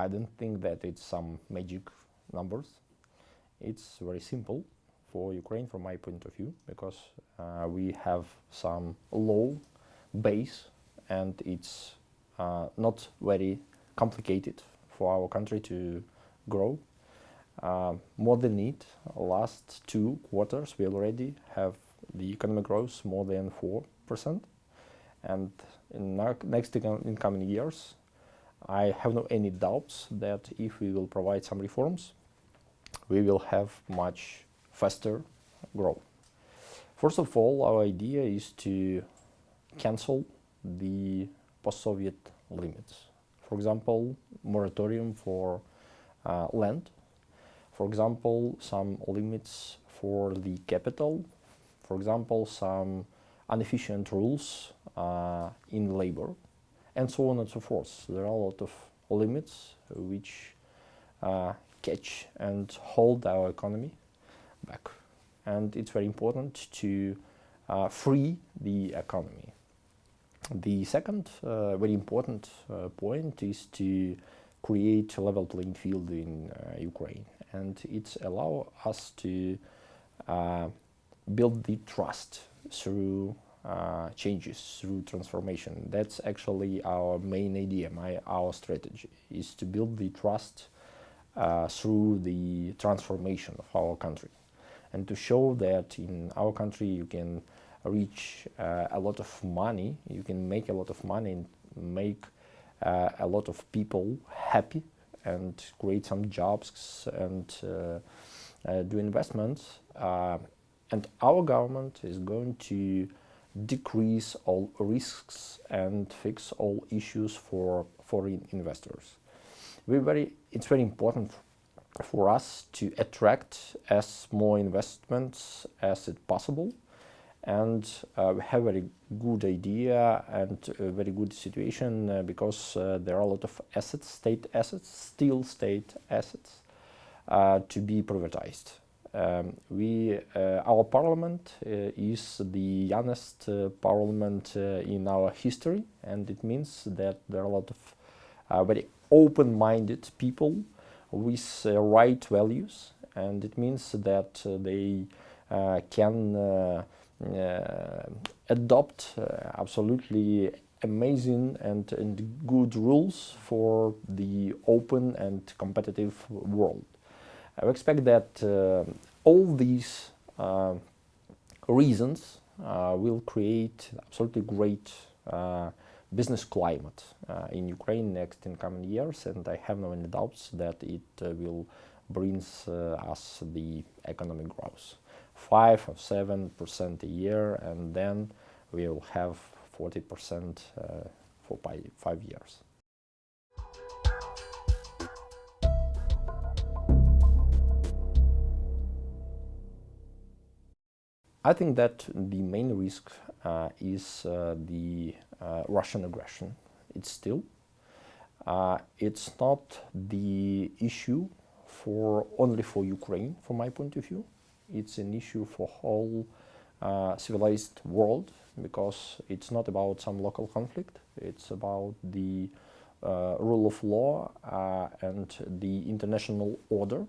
I don't think that it's some magic numbers. It's very simple for Ukraine from my point of view because uh, we have some low base and it's uh, not very complicated for our country to grow. Uh, more than it, last two quarters we already have the economic growth more than 4% and in next incoming years I have no any doubts that if we will provide some reforms we will have much faster growth. First of all, our idea is to cancel the post-Soviet limits. For example, moratorium for uh, land. For example, some limits for the capital. For example, some inefficient rules uh, in labor and so on and so forth. There are a lot of limits which uh, catch and hold our economy back. And it's very important to uh, free the economy. The second uh, very important uh, point is to create a level playing field in uh, Ukraine. And it's allow us to uh, build the trust through uh, changes through transformation. That's actually our main idea, my, our strategy, is to build the trust uh, through the transformation of our country and to show that in our country you can reach uh, a lot of money, you can make a lot of money and make uh, a lot of people happy and create some jobs and uh, do investments. And our government is going to decrease all risks and fix all issues for foreign investors. We very, it's very important for us to attract as more investments as it possible and uh, we have a very good idea and a very good situation uh, because uh, there are a lot of assets, state assets, still state assets uh, to be privatized. Um, we, uh, our parliament uh, is the youngest eh, parliament in our history and it means that there are a lot of very open-minded people with right values and it means that they can adopt absolutely amazing and, and good rules for the open and competitive world. I expect that uh, all these reasons will create absolutely great business climate uh, in Ukraine next in coming years and I have no any doubts that it uh, will bring uh, us the economic growth. 5 or 7 percent a year and then we will have 40 percent uh, for five years. I think that the main risk uh, is uh, the uh, Russian aggression. It's still. Uh, it's not the issue for only for Ukraine, from my point of view it's an issue for whole uh, civilized world because it's not about some local conflict, it's about the uh, rule of law and the international order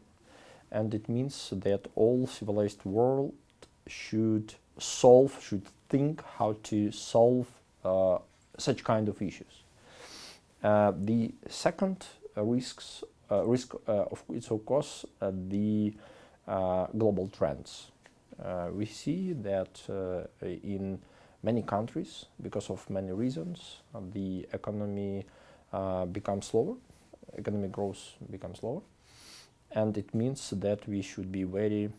and it means that all civilized world should solve, should think how to solve uh, such kind of issues. Uh, the second uh, risks, risk of it's of course the uh, global trends. Uh, we see that uh, in many countries, because of many reasons, the economy becomes slower, economic growth becomes slower, and it means that we should be very uh,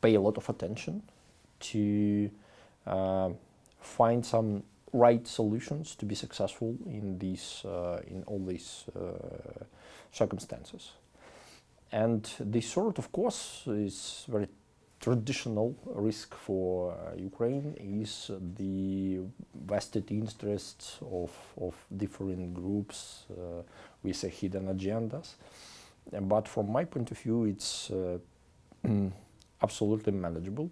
pay a lot of attention to uh, find some right solutions to be successful in these uh, in all these circumstances. And this sort, of course, is very traditional risk for uh, Ukraine is the vested interests of, of different groups uh, with hidden agendas. But from my point of view, it's uh, absolutely manageable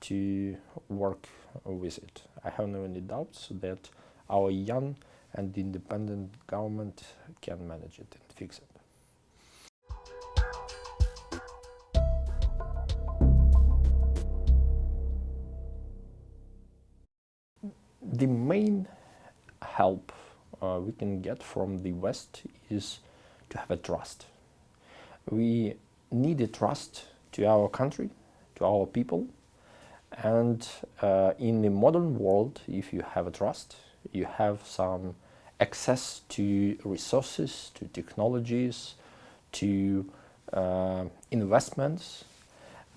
to work with it. I have no any doubts that our young and independent government can manage it and fix it. The main help uh, we can get from the West is to have a trust. We need a trust to our country, to our people, and uh, in the modern world, if you have a trust, you have some access to resources, to technologies, to uh, investments,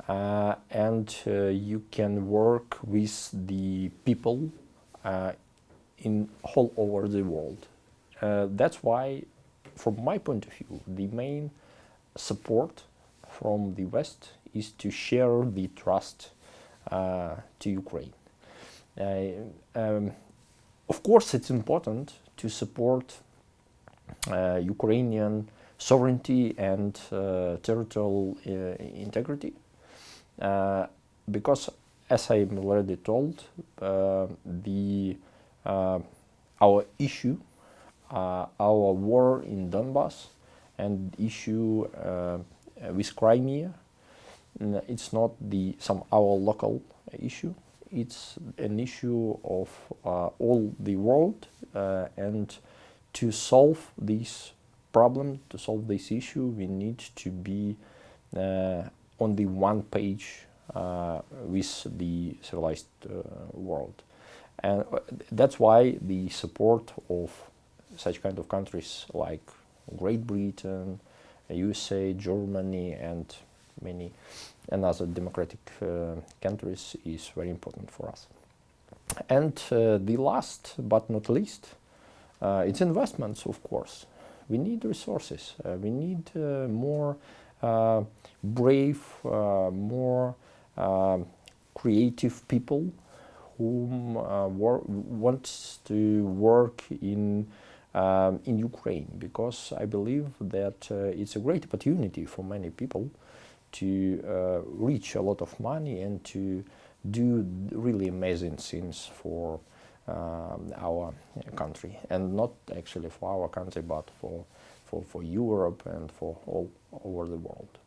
uh, and uh, you can work with the people uh, in all over the world. Uh, that's why, from my point of view, the main support from the West is to share the trust uh, to Ukraine. Uh, um, of course, it's important to support uh, Ukrainian sovereignty and uh, territorial uh, integrity because, as I already told, the our issue, our war in Donbass and issue with Crimea. It's not the some our local issue. It's an issue of uh, all the world uh, and to solve this problem to solve this issue we need to be uh, on the one page uh, with the civilized uh, world. And uh, that's why the support of such kind of countries like Great Britain, USA, Germany and many another democratic uh, countries is very important for us. And uh, the last but not least, uh, it's investments, of course. We need resources. we need more brave, more creative people who uh, wants to work in um, in Ukraine because I believe that uh, it's a great opportunity for many people to uh, reach a lot of money and to do really amazing things for um, our country and not actually for our country but for, for, for Europe and for all over the world.